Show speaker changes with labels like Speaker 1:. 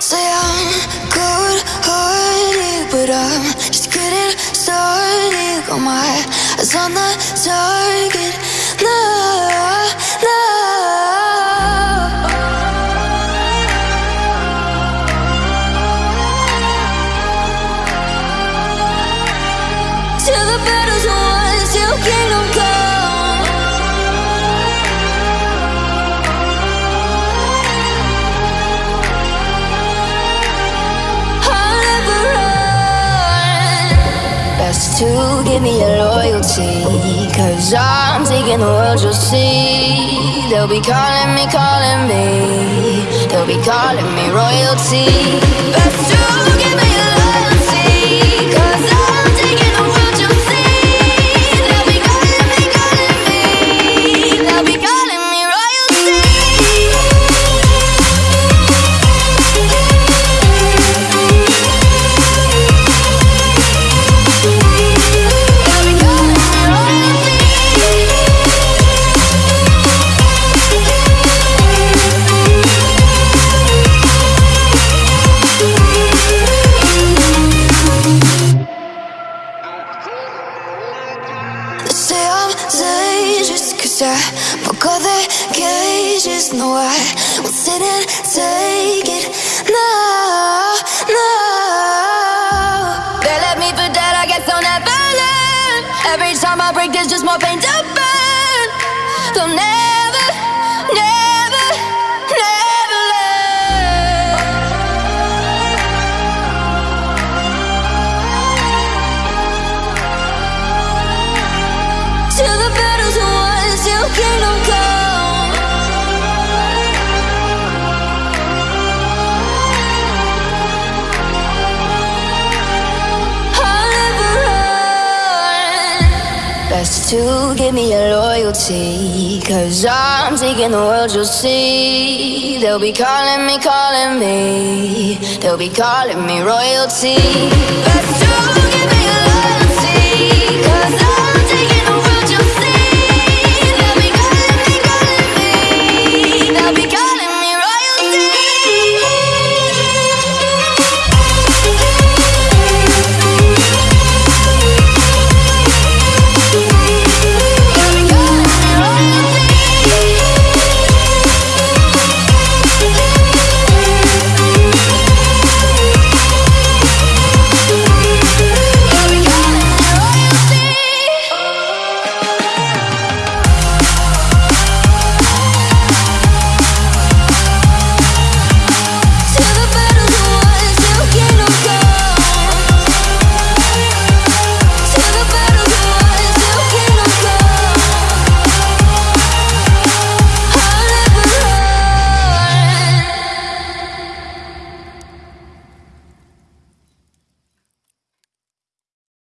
Speaker 1: Say I'm cold hearted, but I'm just getting started. Got my eyes on the target. Now, now. To the battle's to give me your loyalty. Cause I'm taking the world, you'll see. They'll be calling me, calling me. They'll be calling me royalty. Best to dangerous cause I broke all the cages No, I won't sit and take it. No, no. They left me for dead, I guess I'll never learn. Every time I break, there's just more pain to burn. They'll never, Best to give me your loyalty. Cause I'm taking the world, you'll see. They'll be calling me, calling me. They'll be calling me royalty. Give me